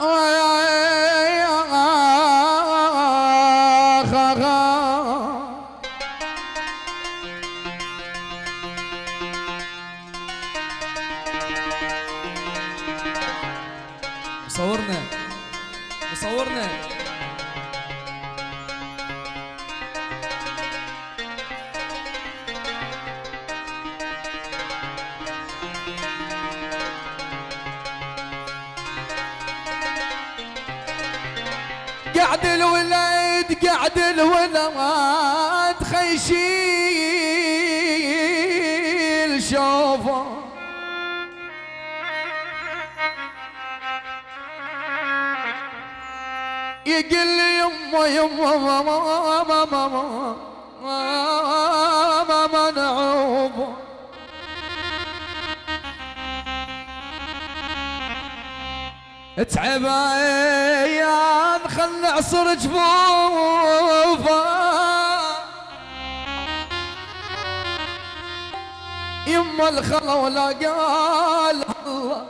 All right. قعد الولد قعد الولد خيشيل شوفه. يقل لي يما يما ما ما ما نعوبه تعب يا خل نعصر جفوفه. يما الخلا ولا قال الله.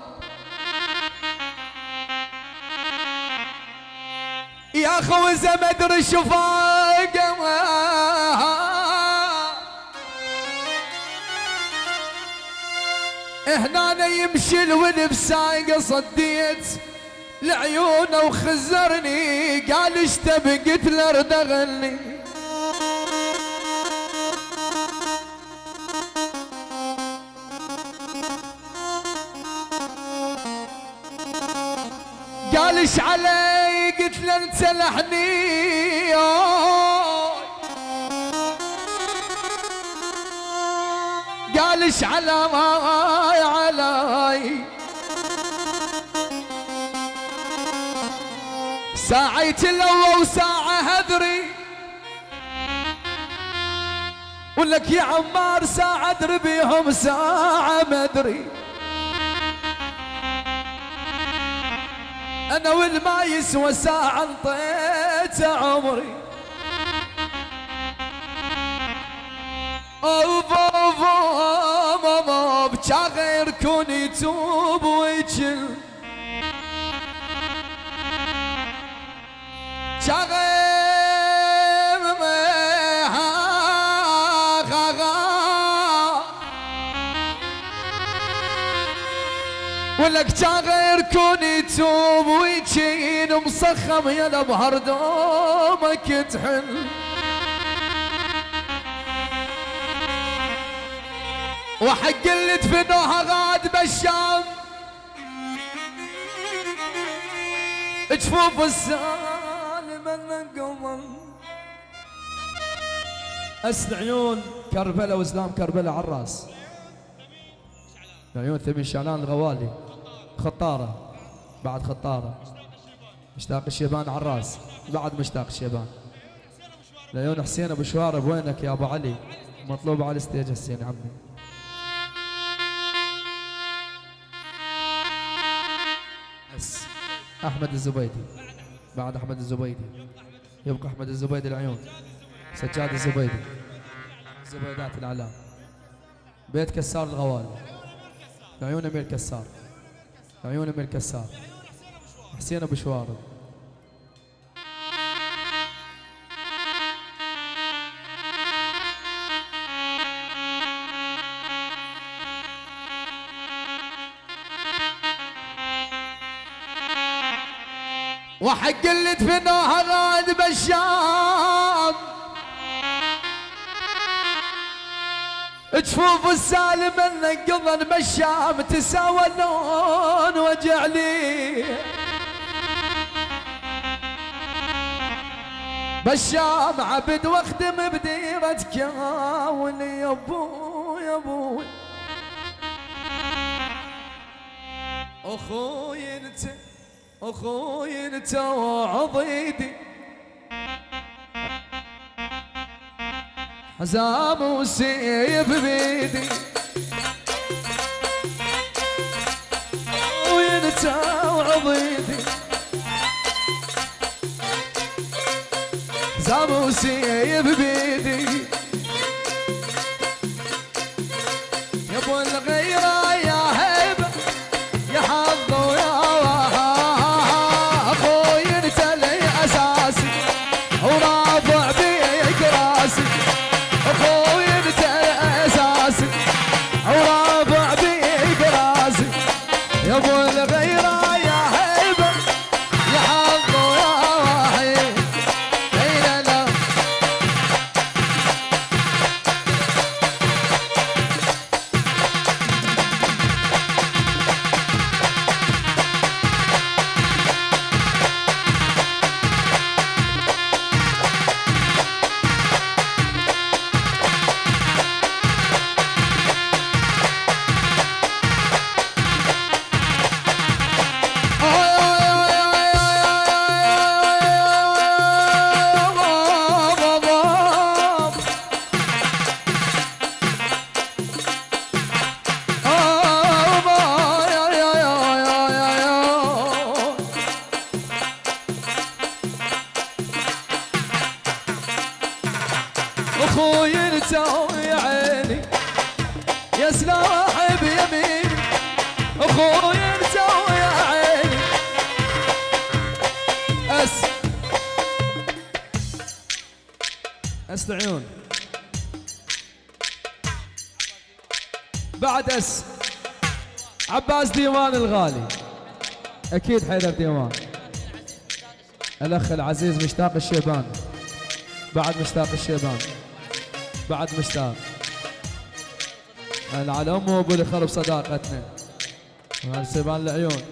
يا خوزة ما ادري شفاقه هنا يمشي الولد بسايقه صديت. لعيونه وخزرني. قال إيش تبي؟ قلت له أرد أغني. قال إيش علي؟ قلت له أنت لحني قال إيش على علي؟ ساعة تلوى وساعة هذري ولك يا عمار ساعة ادري بيهم ساعة ما ادري أنا والما يسوى ساعة انطيت عمري. اوف اوف ماما بجا غير كون يتوب ويجل ولك غير كون يتوب ويجين مصخم يا بهر دومك تحل وحق اللي دفنوها غاد بالشام جفوف السالم اسد عيون كربلاء وإسلام كربلاء على الرأس. عيون ثمين شعلان الغوالي. خطارة. بعد خطارة. مشتاق الشيبان على الرأس. بعد مشتاق الشيبان. لعيون حسين أبو شوارب وينك يا أبو علي؟ مطلوب على الستيج حسين عمي. بس أحمد الزبيدي. بعد أحمد الزبيدي. يبقى أحمد الزبيدي العيون. سجاد الزبيدي. زبيدات الإعلام. بيت كسار الغوالي عيون أمير كسار. عيون أمير كسار. حسين أبو شوارب. وحق اللي دفنوها غاد بالشام جفوف السالم النقضن بالشام تساوى اللون وجع لي. بالشام عبد واخدم بديرة كاول يا ابو يا ابو أخوي انت أخوي انت وعضيدي حزام وسيف بيدي أخوي انت وعضيدي حزام وسيف بيدي أخوي يا عيني. يا سلاحي بيميني. أخوي يا عيني. أس. أس العيون. بعد أس. عباس ديوان الغالي. أكيد حيدر ديوان. الأخ العزيز مشتاق الشيبان. بعد مشتاق الشيبان. بعد مشتاق. على أمه وابو اللي خرب صداقتنا وهذا سيبان العيون؟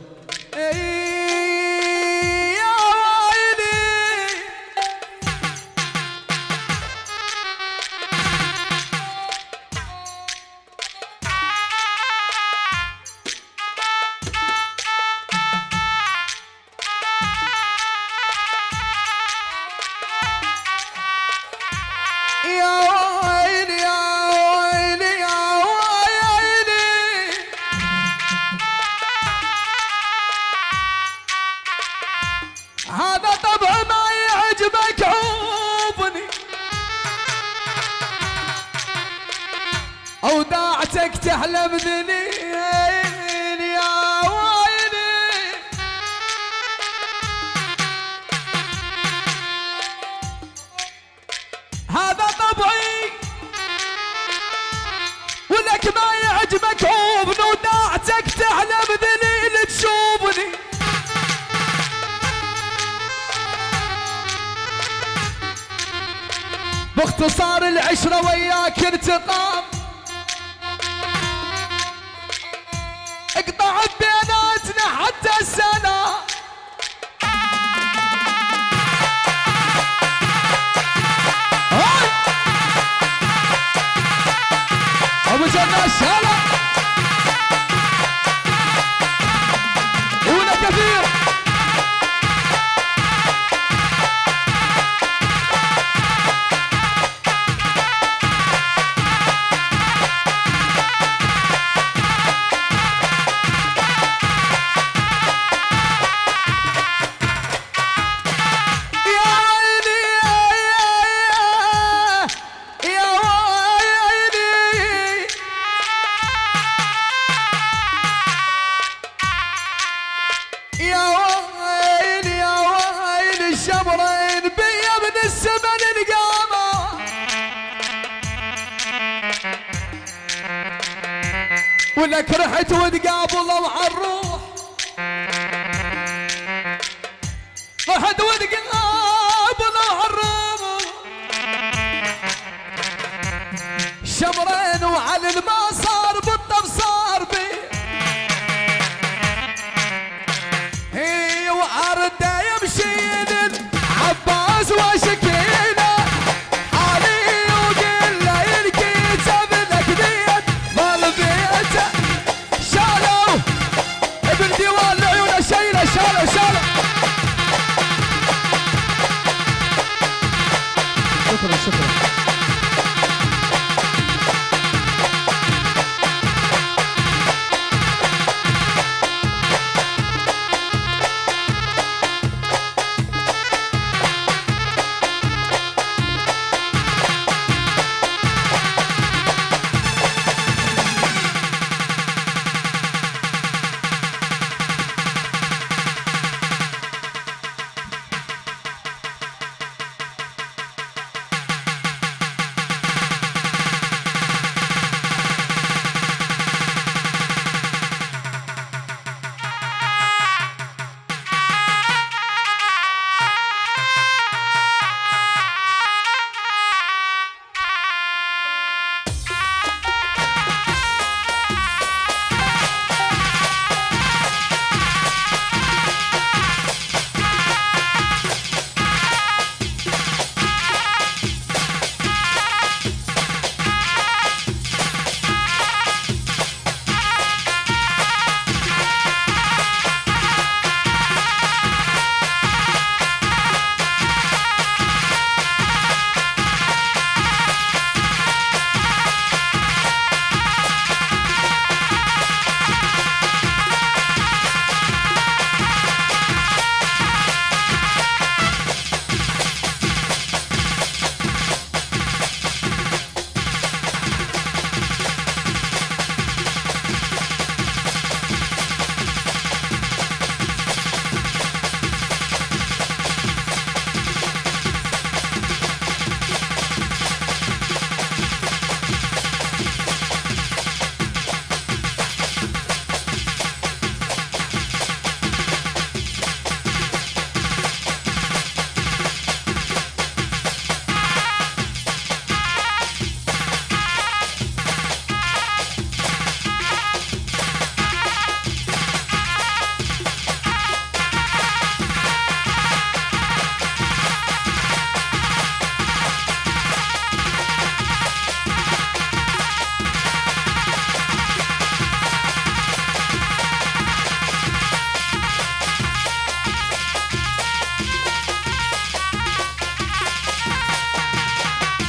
أوداعتك تحلم ذليل يا ويلي. هذا طبعي ولك ما يعجبك عوبني وداعتك تحلم ذليل تشوفني. باختصار العشرة وياك انتقام. ولك رحت وتقابله مع الروح. رحت وتقابله